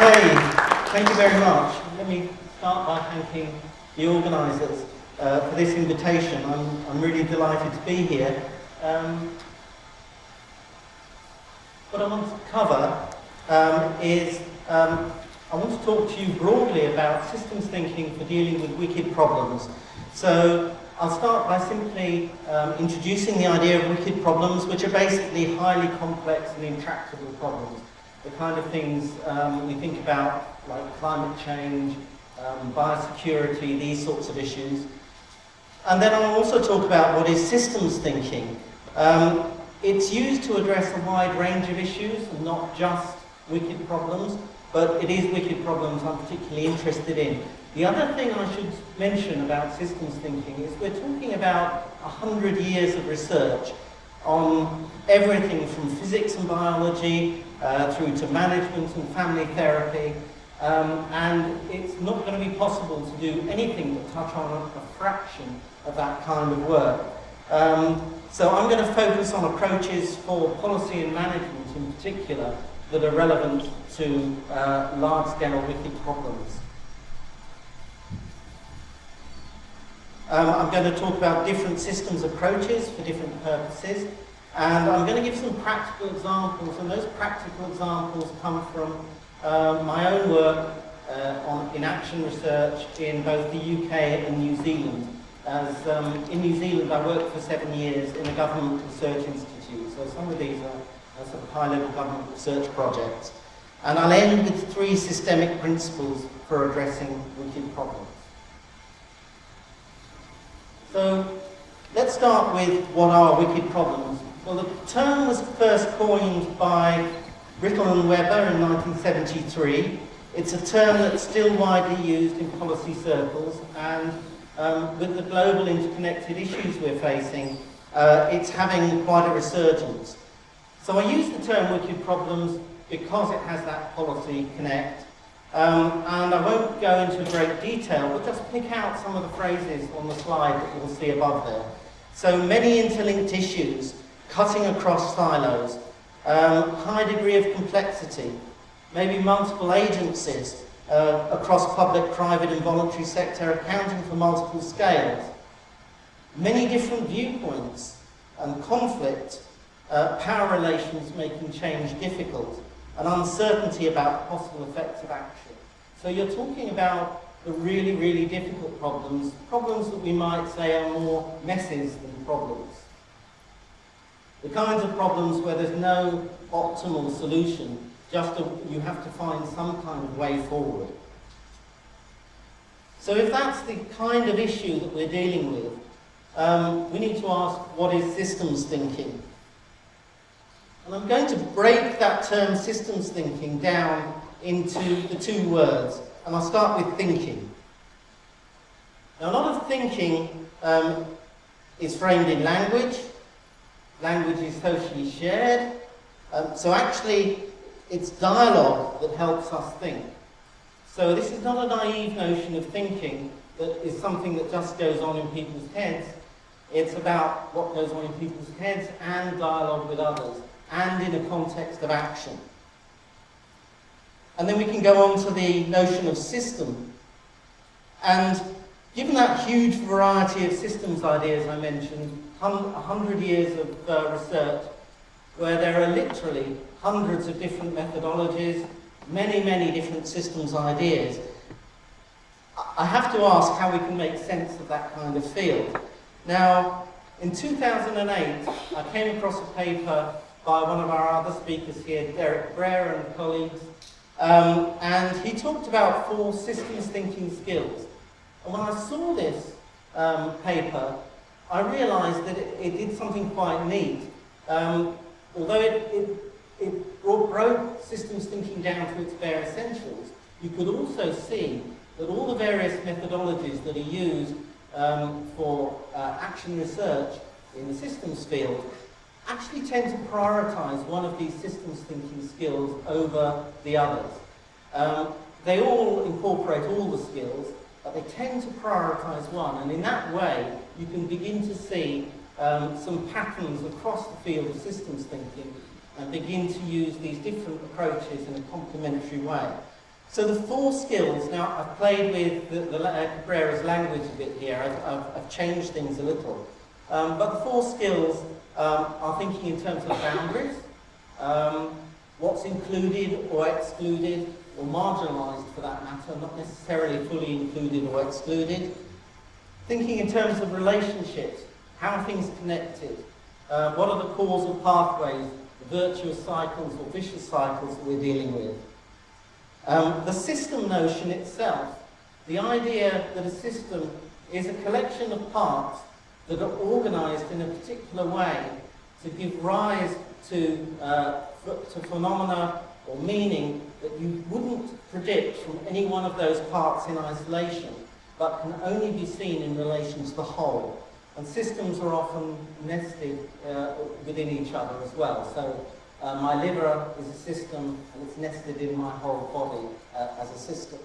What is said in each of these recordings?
Okay, thank you very much. Let me start by thanking the organisers uh, for this invitation. I'm, I'm really delighted to be here. Um, what I want to cover um, is um, I want to talk to you broadly about systems thinking for dealing with wicked problems. So I'll start by simply um, introducing the idea of wicked problems, which are basically highly complex and intractable problems. The kind of things um, we think about, like climate change, um, biosecurity, these sorts of issues. And then I'll also talk about what is systems thinking. Um, it's used to address a wide range of issues, not just wicked problems, but it is wicked problems I'm particularly interested in. The other thing I should mention about systems thinking is we're talking about 100 years of research on everything from physics and biology uh, through to management and family therapy, um, and it's not going to be possible to do anything but touch on a, fraction of that kind of work. Um, so I'm going to focus on approaches for policy and management in particular that are relevant to uh, large-scale wicked problems. Um, I'm going to talk about different systems approaches for different purposes, and I'm going to give some practical examples, and those practical examples come from uh, my own work uh, on, in action research in both the UK and New Zealand. As um, in New Zealand, I worked for seven years in a government research institute, so some of these are, are sort of high-level government research projects. And I'll end with three systemic principles for addressing wicked problems. So let's start with what are wicked problems. Well, the term was first coined by Rittel and Webber in 1973. It's a term that's still widely used in policy circles and um, with the global interconnected issues we're facing, uh, it's having quite a resurgence. So I use the term wicked problems because it has that policy connect. Um, and I won't go into great detail, but just pick out some of the phrases on the slide that you'll see above there. So many interlinked issues, cutting across silos, um, high degree of complexity, maybe multiple agencies uh, across public, private and voluntary sector accounting for multiple scales, many different viewpoints and conflict, uh, power relations making change difficult, and uncertainty about possible effects of action. So you're talking about the really, really difficult problems, problems that we might say are more messes than problems. The kinds of problems where there's no optimal solution, just you have to find some kind of way forward. So if that's the kind of issue that we're dealing with, um, we need to ask what is systems thinking? And I'm going to break that term systems thinking down into the two words, and I'll start with thinking. Now, a lot of thinking um, is framed in language. Language is socially shared. Um, so actually, it's dialogue that helps us think. So this is not a naive notion of thinking that is something that just goes on in people's heads. It's about what goes on in people's heads and dialogue with others and in a context of action. And then we can go on to the notion of system. And given that huge variety of systems ideas I mentioned, 100 years of uh, research, where there are literally hundreds of different methodologies, many, many different systems ideas, I have to ask how we can make sense of that kind of field. Now, in 2008, I came across a paper by one of our other speakers here, Derek Cabrera and colleagues, um, and he talked about four systems thinking skills. When I saw this um, paper, I realized that it, it, did something quite neat. Um, although it, it, it brought, broke systems thinking down to its bare essentials, you could also see that all the various methodologies that are used um, for uh, action research in the systems field actually tend to prioritize one of these systems thinking skills over the others. Um, they all incorporate all the skills, but they tend to prioritize one, and in that way, you can begin to see um, some patterns across the field of systems thinking and begin to use these different approaches in a complementary way. So the four skills, now I've played with the, the uh, Cabrera's language a bit here, I've, I've, I've changed things a little. Um, but the four skills um, are thinking in terms of boundaries, um, what's included or excluded, or marginalised for that matter, not necessarily fully included or excluded. Thinking in terms of relationships, how are things connected? Uh, what are the causal pathways, the virtuous cycles or vicious cycles that we're dealing with? Um, the system notion itself, the idea that a system is a collection of parts that are organised in a particular way to give rise to, uh, to phenomena or meaning that you wouldn't predict from any one of those parts in isolation, but can only be seen in relation to the whole. And systems are often nested uh, within each other as well. So uh, my liver is a system and it's nested in my whole body uh, as a system.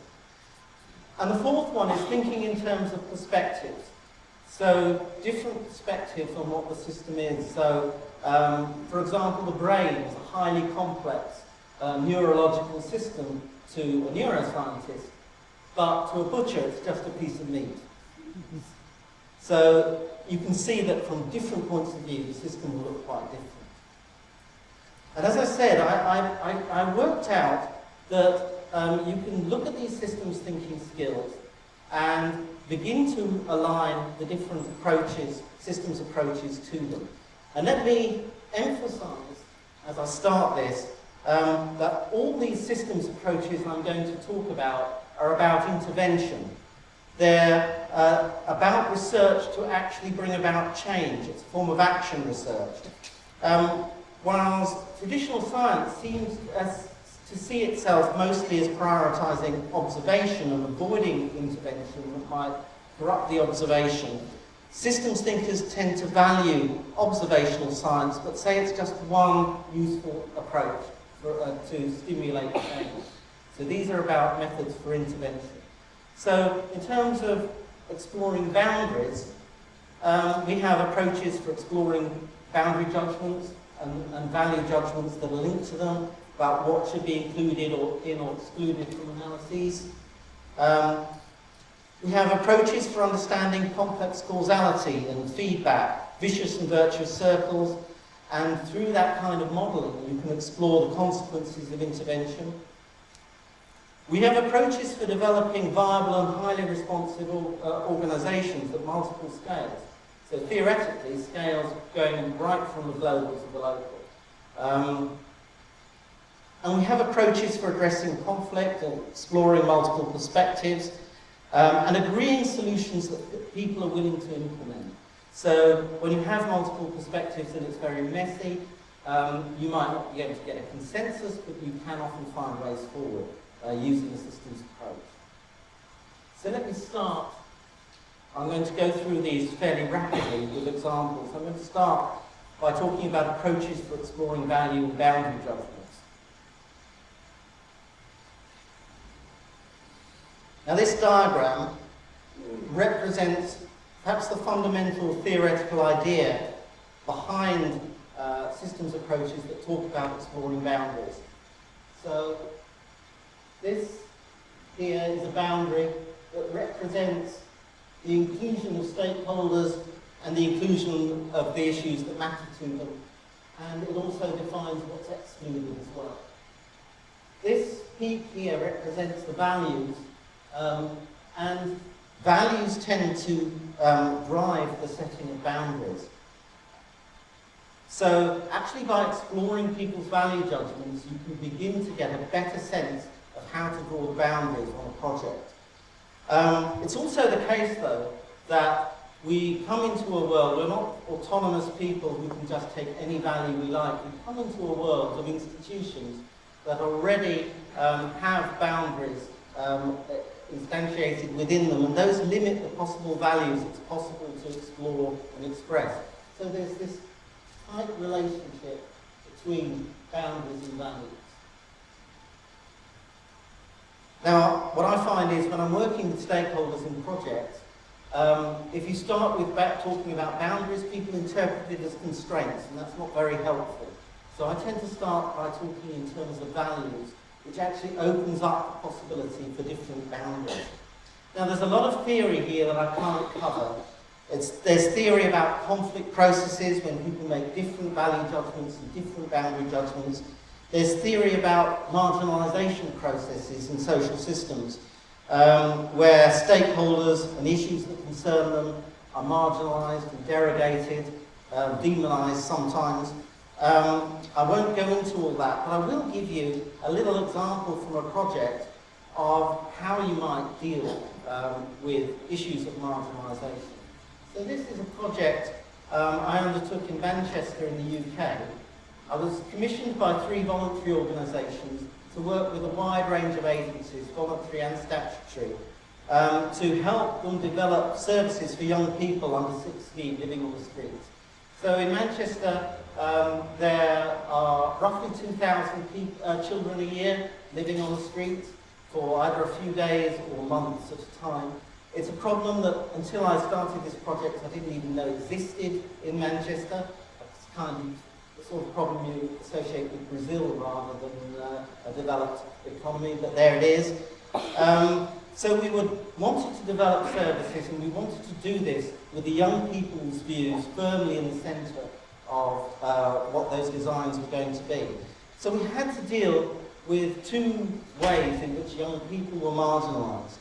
And the fourth one is thinking in terms of perspectives. So different perspectives on what the system is. So um, for example, the brain is a highly complex uh, neurological system to a neuroscientist, but to a butcher it's just a piece of meat. So you can see that from different points of view the system will look quite different. And as I said, I, I, I worked out that um, you can look at these systems thinking skills and begin to align the different approaches, systems approaches to them. And let me emphasize, as I start this, um, that all these systems approaches I'm going to talk about are about intervention. They're uh, about research to actually bring about change. It's a form of action research. Um, whilst traditional science seems as, to see itself mostly as prioritising observation and avoiding intervention that might corrupt the observation, systems thinkers tend to value observational science but say it's just one useful approach for, uh, to stimulate change. So these are about methods for intervention. So in terms of exploring boundaries, um, we have approaches for exploring boundary judgments and, and, value judgments that are linked to them about what should be included or in or excluded from analyses. Um, we have approaches for understanding complex causality and feedback, vicious and virtuous circles, and through that kind of modelling you can explore the consequences of intervention we have approaches for developing viable and highly responsive uh, organisations at multiple scales. So theoretically, scales going right from the global to the local. Um, and we have approaches for addressing conflict and exploring multiple perspectives um, and agreeing solutions that people are willing to implement. So when you have multiple perspectives and it's very messy, um, you might not be able to get a consensus, but you can often find ways forward uh, using a systems approach. So let me start. I'm going to go through these fairly rapidly with examples. I'm going to start by talking about approaches for exploring value and boundary judgments. Now this diagram represents perhaps the fundamental theoretical idea behind uh, systems approaches that talk about exploring boundaries. So this here is a boundary that represents the inclusion of stakeholders and the inclusion of the issues that matter to them. And it also defines what's excluded as well. This peak here represents the values, um, and values tend to um, drive the setting of boundaries. So actually by exploring people's value judgments, you can begin to get a better sense of how to draw the boundaries on a project. Um, it's also the case, though, that we come into a world, we're not autonomous people who can just take any value we like. We come into a world of institutions that already um, have boundaries um, instantiated within them, and those limit the possible values it's possible to explore and express. So there's this tight relationship between boundaries and values. Now, what I find is when I'm working with stakeholders in projects, um, if you start with talking about boundaries, people interpret it as constraints, and that's not very helpful. So I tend to start by talking in terms of values which actually opens up the possibility for different boundaries. Now there's a lot of theory here that I can't cover. It's, there's theory about conflict processes when people make different value judgments and different boundary judgments. There's theory about marginalisation processes in social systems um, where stakeholders and issues that concern them are marginalised and derogated, um, demonised sometimes. Um, I won't go into all that, but I will give you a little example from a project of how you might deal um, with issues of marginalisation. So this is a project um, I undertook in Manchester in the UK. I was commissioned by three voluntary organisations to work with a wide range of agencies, voluntary and statutory, um, to help them develop services for young people under 16 living on the streets. So in Manchester, um, there are roughly 2,000 uh, children a year living on the streets for either a few days or months at a time. It's a problem that until I started this project I didn't even know existed in Manchester. It's kind of the sort of problem you associate with Brazil rather than uh, a developed economy, but there it is. Um, so we would, wanted to develop services and we wanted to do this with the young people's views firmly in the centre of uh, what those designs were going to be. So we had to deal with two ways in which young people were marginalised.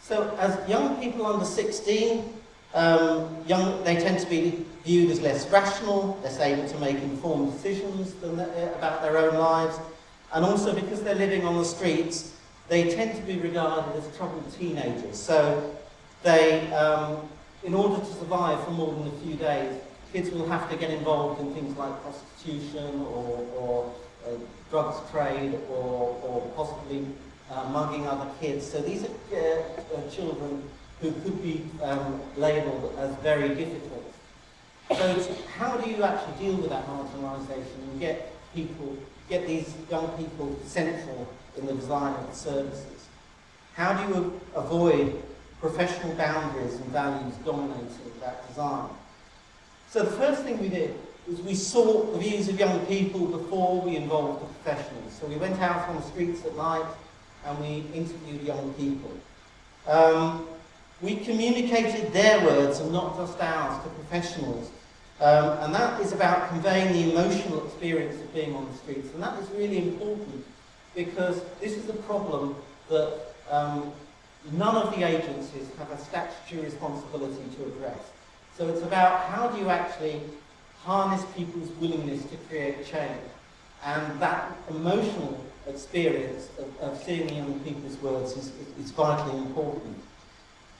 So as young people under 16, um, young, they tend to be viewed as less rational, less able to make informed decisions than the, about their own lives, and also because they're living on the streets, they tend to be regarded as troubled teenagers. So they, um, in order to survive for more than a few days, kids will have to get involved in things like prostitution or, or uh, drugs trade or, or possibly uh, mugging other kids. So these are uh, uh, children who could be um, labelled as very difficult. So how do you actually deal with that marginalisation and get people, get these young people central in the design of the services? How do you avoid professional boundaries and values dominating that design? So the first thing we did was we sought the views of young people before we involved the professionals. So we went out on the streets at night and we interviewed young people. Um, we communicated their words and not just ours to professionals. Um, and that is about conveying the emotional experience of being on the streets. And that is really important because this is a problem that um, none of the agencies have a statutory responsibility to address. So it's about how do you actually harness people's willingness to create change. And that emotional experience of, of seeing young people's words is, is vitally important.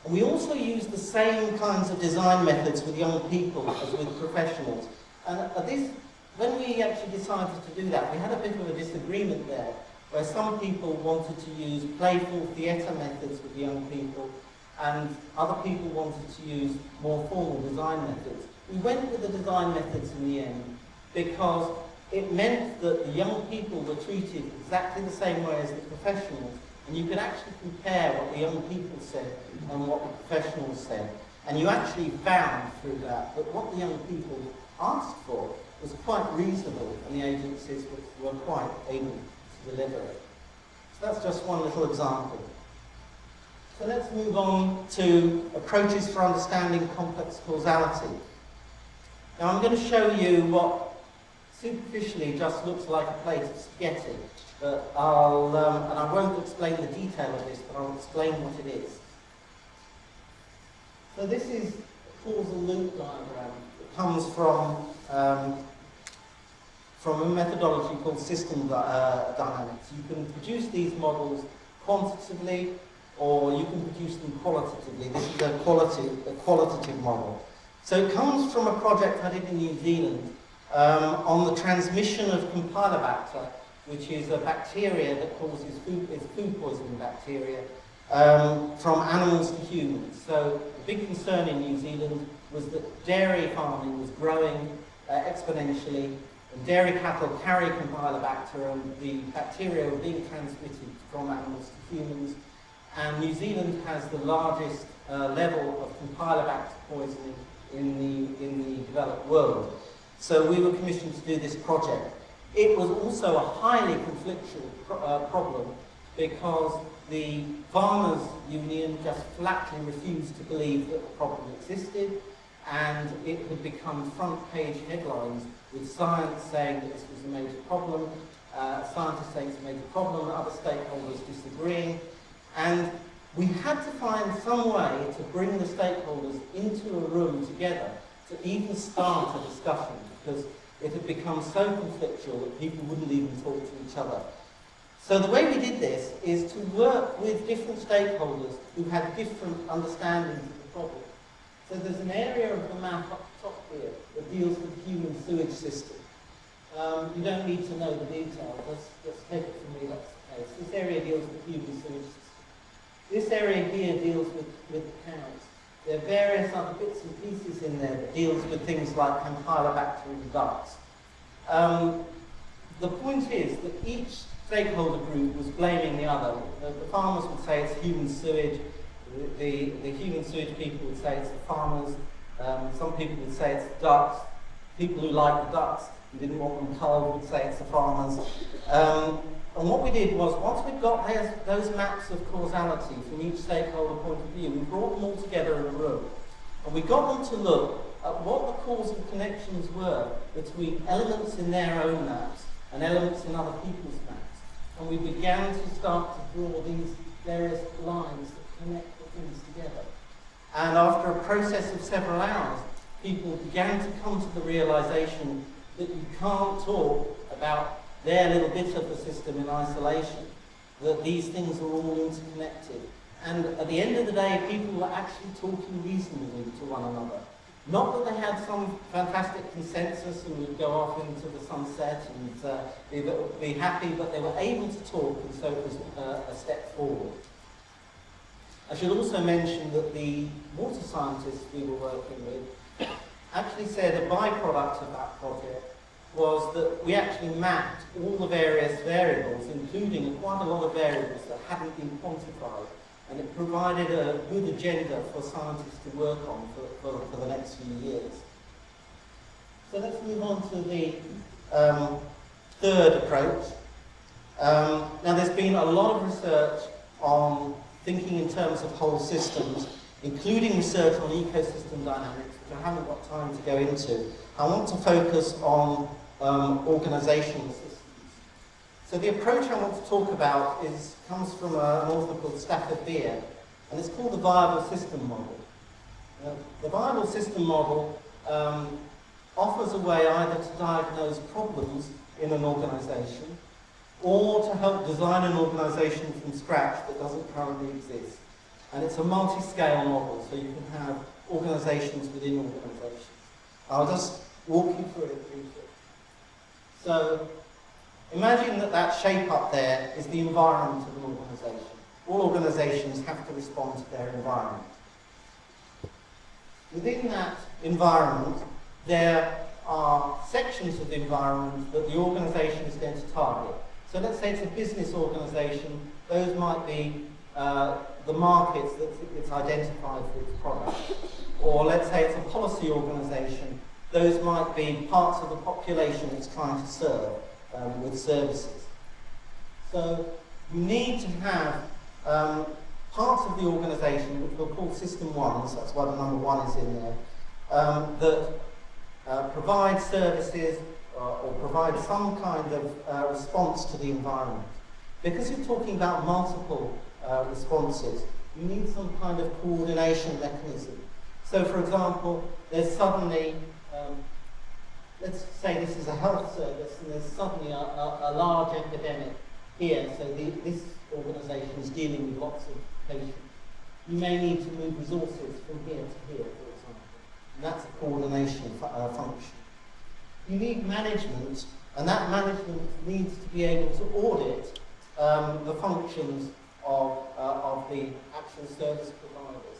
And we also use the same kinds of design methods with young people as with professionals. And at this, when we actually decided to do that, we had a bit of a disagreement there, where some people wanted to use playful theatre methods with young people, and other people wanted to use more formal design methods. We went with the design methods in the end because it meant that the young people were treated exactly the same way as the professionals, and you could actually compare what the young people said and what the professionals said. And you actually found through that that what the young people asked for was quite reasonable, and the agencies were, quite able to deliver it. So that's just one little example. So let's move on to approaches for understanding complex causality. Now I'm going to show you what superficially just looks like a plate of spaghetti, but I'll, um, and I won't explain the detail of this, but I'll explain what it is. So this is a causal loop diagram that comes from, um, from a methodology called system uh, dynamics. You can produce these models quantitatively or you can produce them qualitatively. This is a, quality, a qualitative model. So it comes from a project I did in New Zealand um, on the transmission of Campylobacter, which is a bacteria that causes food, is food poisoning bacteria, um, from animals to humans. So the big concern in New Zealand was that dairy farming was growing uh, exponentially, and dairy cattle carry Campylobacter, and the bacteria were being transmitted from animals to humans. And New Zealand has the largest uh, level of Campylobacter poisoning in the, in the developed world. So we were commissioned to do this project. It was also a highly conflictual pro uh, problem because the farmers' union just flatly refused to believe that the problem existed and it had become front page headlines with science saying that this was a major problem, uh, scientists saying it's a major problem, other stakeholders disagreeing. And we had to find some way to bring the stakeholders into a room together to even start a discussion because it had become so conflictual that people wouldn't even talk to each other. So the way we did this is to work with different stakeholders who had different understandings of the problem. So there's an area of the map up top here that deals with the human sewage system. Um, you don't need to know the detail, just, just take it from me, that's the case. This area deals with human sewage system. This area here deals with, with cows. There are various other bits and pieces in there that deals with things like Campylobacter ducks. Um, the point is that each stakeholder group was blaming the other. The, the farmers would say it's human sewage, the, the, the, human sewage people would say it's the farmers, um, some people would say it's the ducks, people who like the ducks and didn't want them culled would say it's the farmers. Um, and what we did was, once we'd got those, those maps of causality from each stakeholder point of view, we brought them all together in a room. And we got them to look at what the causal connections were between elements in their own maps and elements in other people's maps. And we began to start to draw these various lines that connect the things together. And after a process of several hours, people began to come to the realization that you can't talk about their little bit of the system in isolation, that these things are all interconnected. And at the end of the day, people were actually talking reasonably to one another. Not that they had some fantastic consensus and would go off into the sunset and uh, be, be, happy, but they were able to talk, and so it was uh, a step forward. I should also mention that the water scientists we were working with actually said a byproduct of that project was that we actually mapped all the various variables, including quite a lot of variables that hadn't been quantified, and it provided a good agenda for scientists to work on for, for, for the next few years. So let's move on to the um, third approach. Um, now there's been a lot of research on thinking in terms of whole systems, including research on ecosystem dynamics, which I haven't got time to go into. I want to focus on um, organizational systems. So the approach I want to talk about is, comes from a, an author called Stafford Beer, and it's called the viable system model. Uh, the viable system model um, offers a way either to diagnose problems in an organization or to help design an organization from scratch that doesn't currently exist. And it's a multi-scale model, so you can have organizations within organizations. I'll just walk you through it briefly. So imagine that that shape up there is the environment of an organisation. All organisations have to respond to their environment. Within that environment, there are sections of the environment that the organisation is going to target. So let's say it's a business organisation, those might be uh, the markets that it's identified for its product. Or let's say it's a policy organisation, those might be parts of the population it's trying to serve um, with services. So you need to have um, parts of the organisation, which we'll call System 1, so that's why the number 1 is in there, um, that uh, provide services uh, or provide some kind of uh, response to the environment. Because you're talking about multiple uh, responses, you need some kind of coordination mechanism. So for example, there's suddenly let's say this is a health service and there's suddenly a, a, a large epidemic here, so the, this organisation is dealing with lots of patients. You may need to move resources from here to here, for example. And that's a coordination uh, function. You need management, and that management needs to be able to audit um, the functions of, uh, of the actual service providers.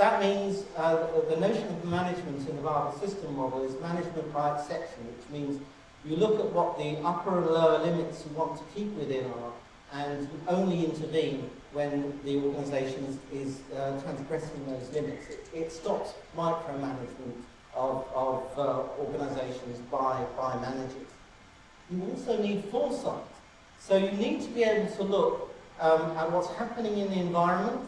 That means uh, the notion of management in the viable system model is management by exception, which means you look at what the upper and lower limits you want to keep within are and only intervene when the organisation is, is uh, transgressing those limits. It, it stops micromanagement of, of uh, organisations by, by managers. you also need foresight. So you need to be able to look um, at what's happening in the environment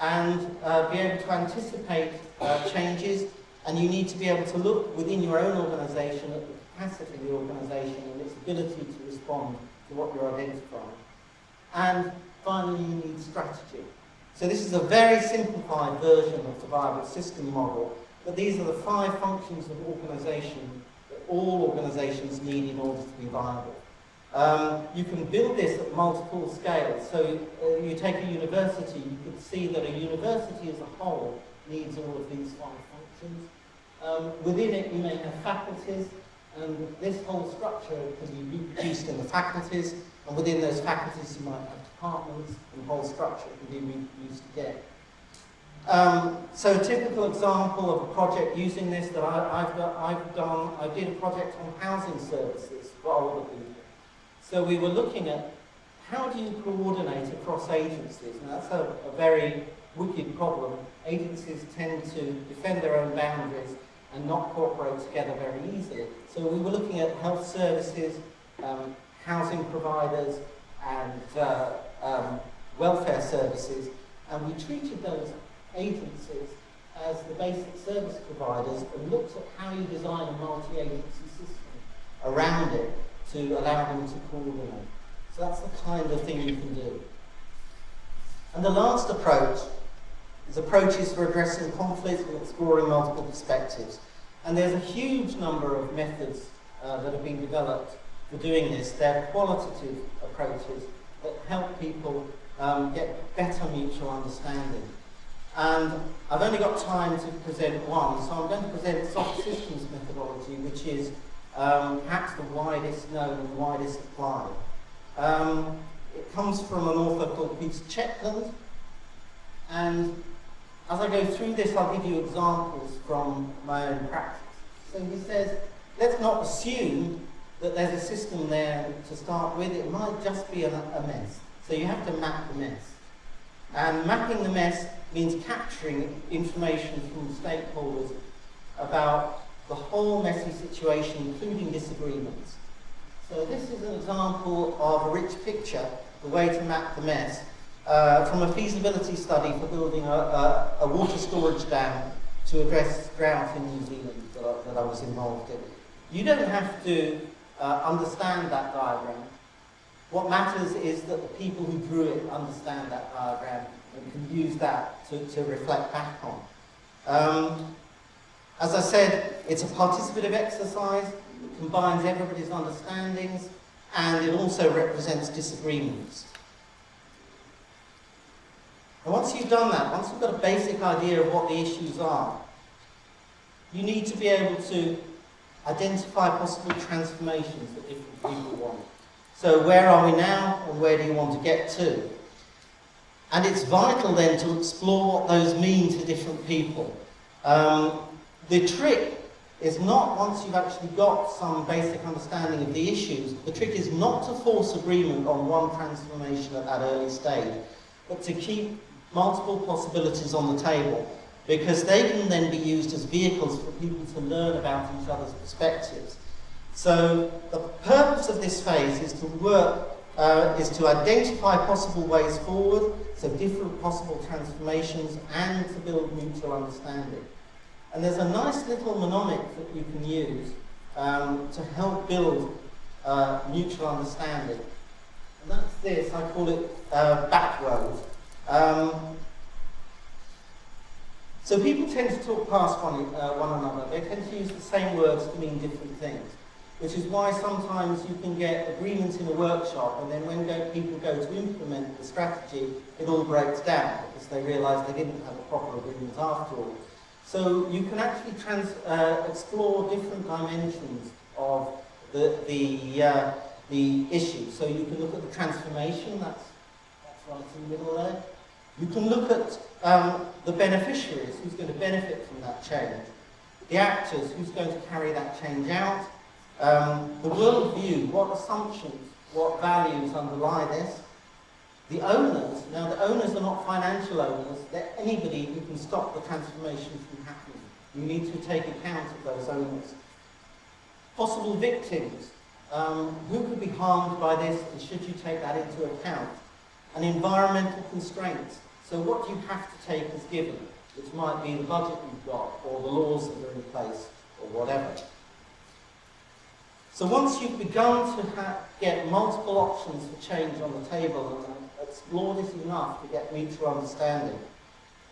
and uh, be able to anticipate uh, changes and you need to be able to look within your own organisation at the capacity of the organisation and its ability to respond to what you're identifying. And finally, you need strategy. So this is a very simplified version of the viable system model, but these are the five functions of organisation that all organisations need in order to be viable. Um, you can build this at multiple scales. So uh, you take a university, you can see that a university as a whole needs all of these five functions. Um, within it, you may have faculties, and this whole structure can be reproduced in the faculties, and within those faculties, you might have departments, and the whole structure can be reproduced again. Um, so a typical example of a project using this that I, have I've done, I did a project on housing services for older people. So we were looking at how do you coordinate across agencies? And that's a, a very wicked problem. Agencies tend to defend their own boundaries and not cooperate together very easily. So we were looking at health services, um, housing providers, and uh, um, welfare services, and we treated those agencies as the basic service providers and looked at how you design a multi-agency system around it to allow them to coordinate. So that's the kind of thing you can do. And the last approach is approaches for addressing conflict and exploring multiple perspectives. And there's a huge number of methods uh, that have been developed for doing this. They're qualitative approaches that help people um, get better mutual understanding. And I've only got time to present one, so I'm going to present soft systems methodology, which is um, perhaps the widest known and widest applied. Um, it comes from an author called Peter Checkland, and as I go through this, I'll give you examples from my own practice. So he says, let's not assume that there's a system there to start with. It might just be a, a mess. So you have to map the mess. And mapping the mess means capturing information from stakeholders about the whole messy situation, including disagreements. So this is an example of a rich picture, the way to map the mess, uh, from a feasibility study for building a, a, a, water storage dam to address drought in New Zealand that I, that I was involved in. You don't have to uh, understand that diagram. What matters is that the people who drew it understand that diagram and can use that to, to reflect back on. Um, as I said, it's a participative exercise, it combines everybody's understandings, and it also represents disagreements. And once you've done that, once you've got a basic idea of what the issues are, you need to be able to identify possible transformations that different people want. So where are we now and where do you want to get to? And it's vital then to explore what those mean to different people. Um, the trick is not, once you've actually got some basic understanding of the issues, the trick is not to force agreement on one transformation at that early stage, but to keep multiple possibilities on the table, because they can then be used as vehicles for people to learn about each other's perspectives. So the purpose of this phase is to work, uh, is to identify possible ways forward, so different possible transformations, and to build mutual understanding. And there's a nice little mnemonic that you can use um, to help build uh, mutual understanding. And that's this, I call it uh, backroad. Um, so people tend to talk past one, uh, one another. They tend to use the same words to mean different things, which is why sometimes you can get agreements in a workshop and then when go, people go to implement the strategy, it all breaks down because they realise they didn't have a proper agreement after all. So you can actually trans, uh, explore different dimensions of the, the, uh, the issue. So you can look at the transformation, that's, that's right in the middle there. You can look at um, the beneficiaries, who's going to benefit from that change. The actors, who's going to carry that change out. Um, the worldview, what assumptions, what values underlie this. The owners, now the owners are not financial owners, they're anybody who can stop the transformation from happening. You need to take account of those owners. Possible victims, um, who could be harmed by this and should you take that into account? And environmental constraints. So what you have to take as given, which might be the budget you've got or the laws that are in place or whatever. So once you've begun to get multiple options for change on the table and explore this enough to get to understanding,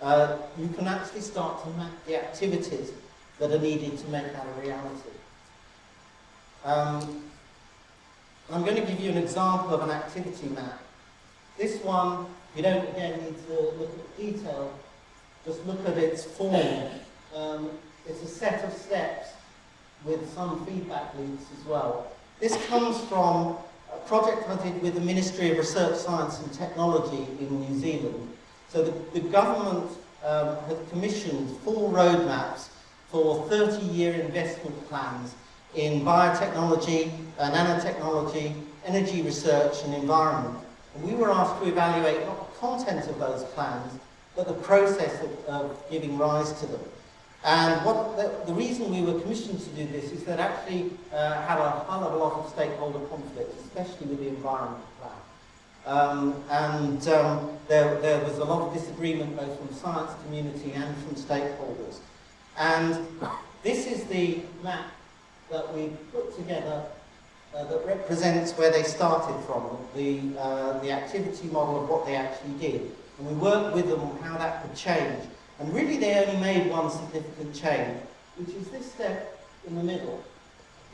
uh, you can actually start to map the activities that are needed to make that a reality. Um, I'm going to give you an example of an activity map. This one, you don't again need to look at detail, just look at its form. Um, it's a set of steps with some feedback loops as well. This comes from a project I did with the Ministry of Research, Science and Technology in New Zealand. So the, the government um, had commissioned four roadmaps for 30-year investment plans in biotechnology, uh, nanotechnology, energy research and environment. And we were asked to evaluate not the content of those plans, but the process of, of giving rise to them. And what the, the, reason we were commissioned to do this is that actually uh, had a hell of a lot of stakeholder conflict, especially with the environment plan. Um, and um, there, there was a lot of disagreement both from science community and from stakeholders. And this is the map that we put together uh, that represents where they started from, the, uh, the activity model of what they actually did. And we worked with them on how that could change and really they only made one significant change, which is this step in the middle,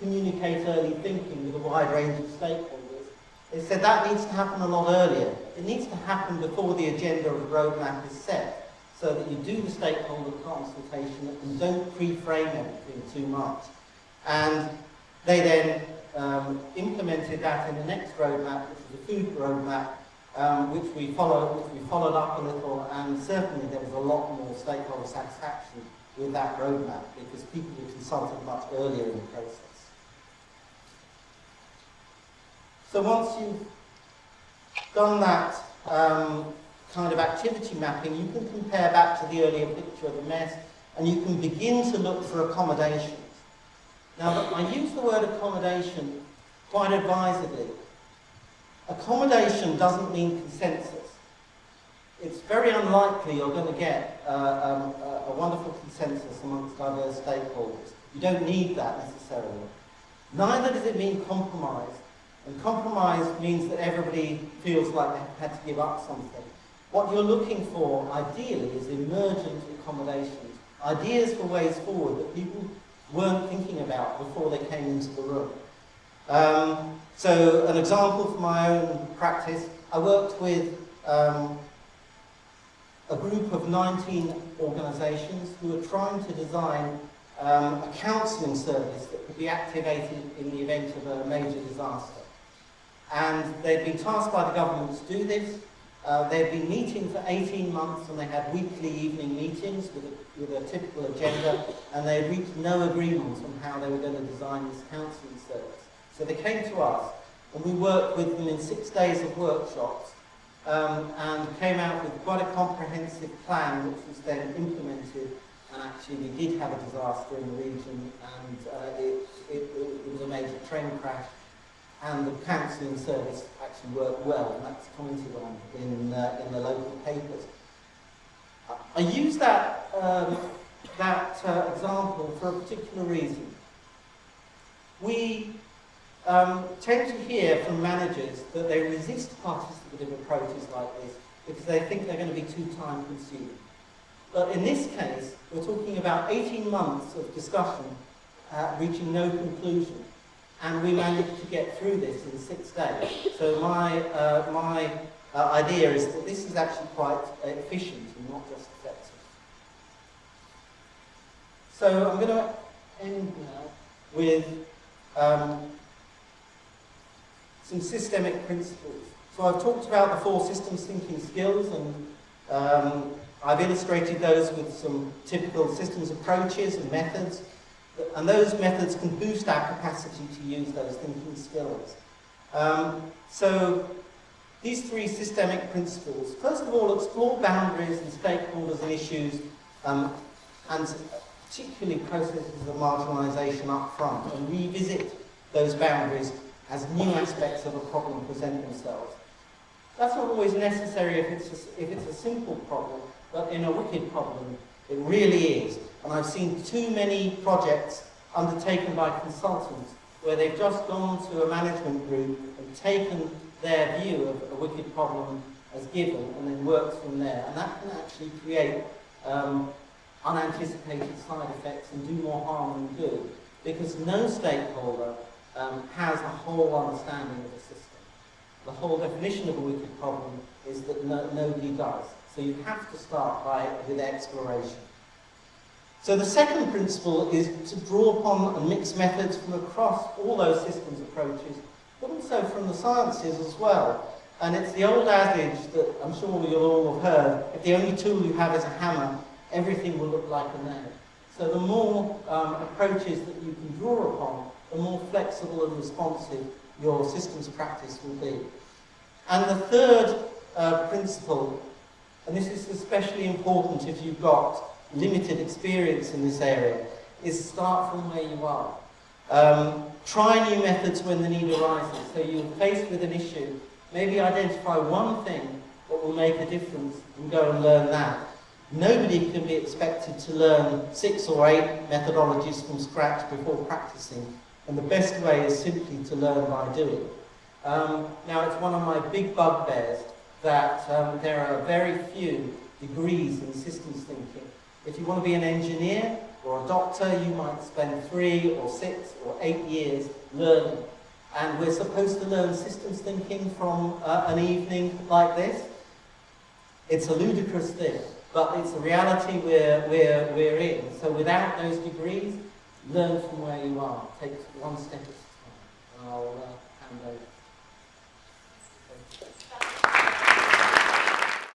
communicate early thinking with a wide range of stakeholders. They said that needs to happen a lot earlier. It needs to happen before the agenda of the roadmap is set, so that you do the stakeholder consultation and don't pre-frame everything too much. And they then um, implemented that in the next roadmap, which was the food roadmap, um, which we followed, which we followed up a little, and certainly there was a lot more stakeholder satisfaction with that roadmap because people were consulted much earlier in the process. So once you've done that um, kind of activity mapping, you can compare back to the earlier picture of the mess, and you can begin to look for accommodations. Now, I use the word accommodation quite advisedly Accommodation doesn't mean consensus. It's very unlikely you're going to get uh, um, a, a wonderful consensus amongst diverse stakeholders. You don't need that necessarily. Neither does it mean compromise. And compromise means that everybody feels like they've had to give up something. What you're looking for, ideally, is emergent accommodations, ideas for ways forward that people weren't thinking about before they came into the room. Um, so an example from my own practice, I worked with um, a group of 19 organisations who were trying to design um, a counselling service that could be activated in the event of a major disaster. And they'd been tasked by the government to do this. Uh, they'd been meeting for 18 months and they had weekly evening meetings with a, with a typical agenda and they reached no agreement on how they were going to design this counselling service. So they came to us and we worked with them in six days of workshops um, and came out with quite a comprehensive plan which was then implemented and actually we did have a disaster in the region and uh, it, it, it, was a major train crash and the counselling service actually worked well and that's commented on in, uh, in the local papers. I use that, um, that uh, example for a particular reason. We um, tend to hear from managers that they resist participative approaches like this because they think they're going to be too time consuming. But in this case, we're talking about 18 months of discussion uh, reaching no conclusion. And we managed to get through this in six days. So my, uh, my uh, idea is that this is actually quite efficient and not just effective. So I'm going to end now with um, some systemic principles. So I've talked about the four systems thinking skills and um, I've illustrated those with some typical systems approaches and methods and those methods can boost our capacity to use those thinking skills. Um, so these three systemic principles, first of all, explore boundaries and stakeholders and issues um, and particularly processes of marginalisation up front and revisit those boundaries as new aspects of a problem present themselves. That's not always necessary if it's a, if it's a simple problem, but in a wicked problem, it really is. And I've seen too many projects undertaken by consultants where they've just gone to a management group and taken their view of a wicked problem as given and then worked from there. And that can actually create um, unanticipated side effects and do more harm than good because no stakeholder um, has a whole understanding of the system. The whole definition of a wicked problem is that no, nobody does. So you have to start by with exploration. So the second principle is to draw upon and mix methods from across all those systems approaches, but also from the sciences as well. And it's the old adage that I'm sure you'll all have heard, if the only tool you have is a hammer, everything will look like a nail. So the more um, approaches that you can draw upon, the more flexible and responsive your systems practice will be. And the third uh, principle, and this is especially important if you've got limited experience in this area, is start from where you are. Um, try new methods when the need arises. So you're faced with an issue, maybe identify one thing that will make a difference and go and learn that. Nobody can be expected to learn six or eight methodologies from scratch before practicing. And the best way is simply to learn by doing. Um, now, it's one of my big bugbears that um, there are very few degrees in systems thinking. If you want to be an engineer or a doctor, you might spend three or six or eight years learning. And we're supposed to learn systems thinking from uh, an evening like this. It's a ludicrous thing, but it's a reality we're, we're, we're in. So without those degrees, learn from where you are, take one step at a time. And I'll uh, hand over.